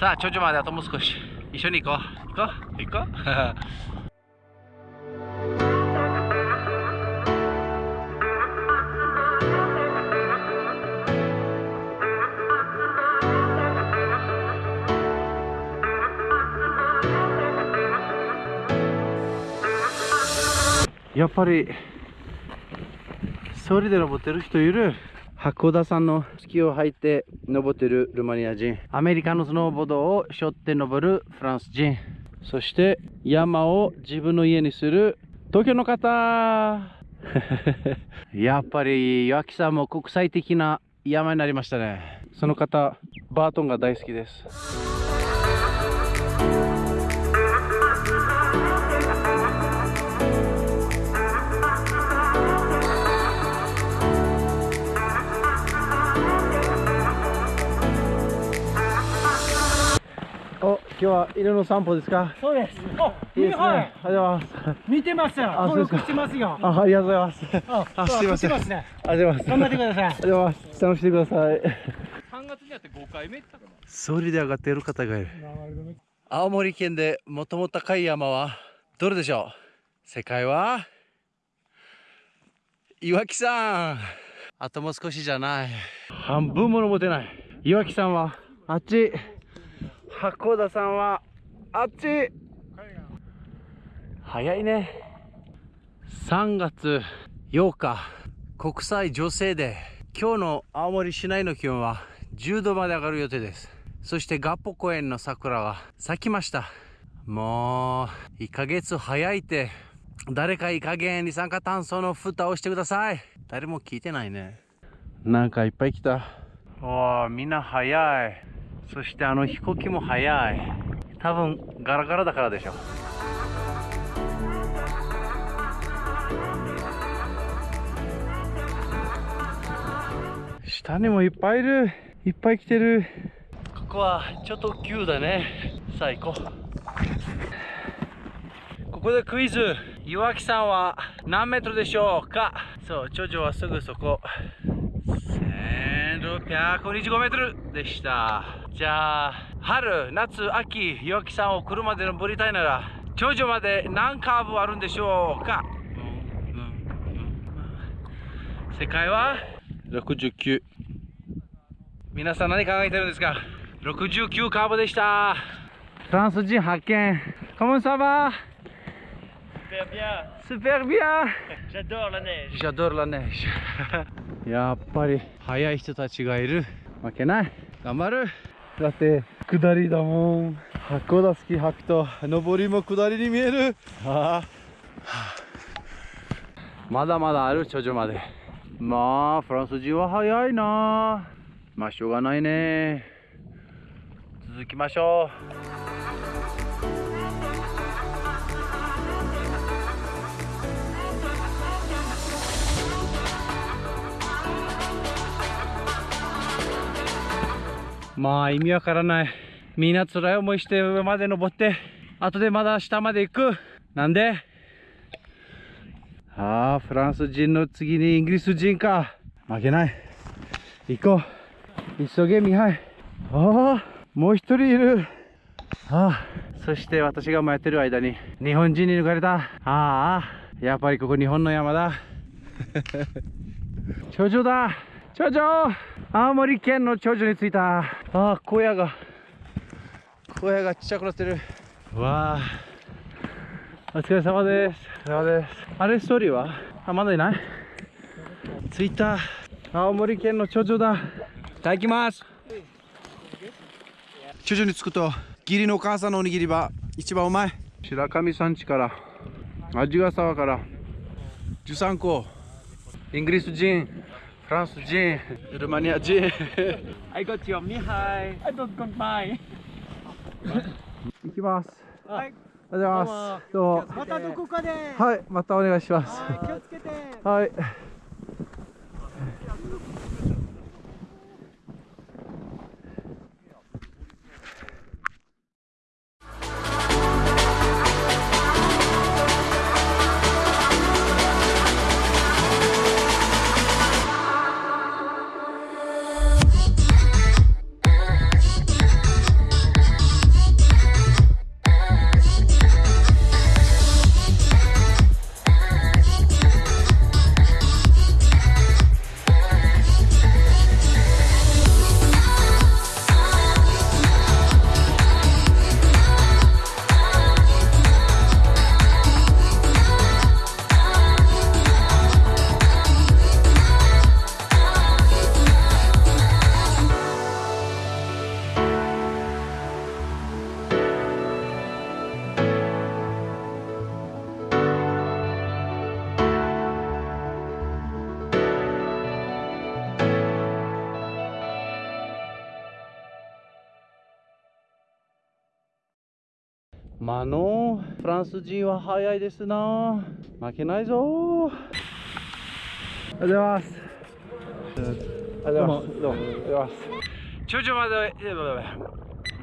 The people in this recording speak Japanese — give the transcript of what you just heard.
さあ頂上まであともう少し。一緒に行こう。行こう？行こう？やっぱり一人で登ってる人いる？函館山のスキーを履いて登ってるルマニア人。アメリカのスノーボードを背負って登るフランス人。そして山を自分の家にする東京の方。やっぱり岩木山も国際的な山になりましたね。その方バートンが大好きです。日は犬の散歩ですか？そうです。あ、いいですね。はい。ありがとうございます。見てますよ。あ登録そうですかしてますよ。あ、ありがとうございます。ああ、すいません。ありがとうございます。頑張ってくださいありがとうございます。楽しんでください。3月にやって5回目って言ったかな？ソリで上がっている方がいる。青森県で最も高い山はどれでしょう？世界は？岩木山あともう少しじゃない半分も登ってない岩木山は？あっち函館山はあっち。早いね。3月8日国際女性デー。今日の青森市内の気温は10度まで上がる予定です。そして合浦公園の桜が咲きました。もう1ヶ月早いって誰かいい加減二酸化炭素の蓋をしてください。誰も聞いてないね。なんかいっぱい来た。おーみんな早いそしてあの飛行機も早い。多分ガラガラだからでしょ。下にもいっぱいいる。いっぱい来てる。ここはちょっと急だね。さあ行ここでクイズ。岩木山は何メートルでしょうか。そう頂上はすぐそこ。1625メートルでした。じゃあ春夏秋岩木山を車で登りたいなら頂上まで何カーブあるんでしょうか？世界は？69皆さん何考えてるんですか？69カーブでした。フランス人発見。コモンサバ。Super bien super bien J'adore la neige j'adore la neige やっぱり。速い人たちがいる。負けない。頑張るだって下りだもん。箱田ス履くと上りも下りに見える。はあ。まだまだある頂上まで。まあフランス人は早いな。まあしょうがないね。続きましょう。まあ意味わからない。みんな辛い思いして上まで登って後でまだ下まで行く。なんで？ああフランス人の次にイギリス人か。負けない。行こう。急げミハイああもう一人いる。ああそして私が迷ってる間に日本人に抜かれた。ああやっぱりここ日本の山だ。頂上だ。頂上。青森県の頂上に着いた。ああ小屋が。小屋がちっちゃくなってる。わあお疲れ様です。お疲れ様です。あれストーリーは？あまだいない？着いた青森県の頂上だ。いただきます。頂上に着くと義理のお母さんのおにぎりは一番うまい。白神山地から味ヶ沢から13個イギリス人フランス人。ルーマニア人。I got your Mihai. I don't go by 行きます。はい。ありがとうございます。どうも。またどこかで。はいまたお願いします。はい気をつけて。はいまあのフランス人は早いですな。負けないぞ。おはようございます。おはようございます。どうもおはようございます頂上まで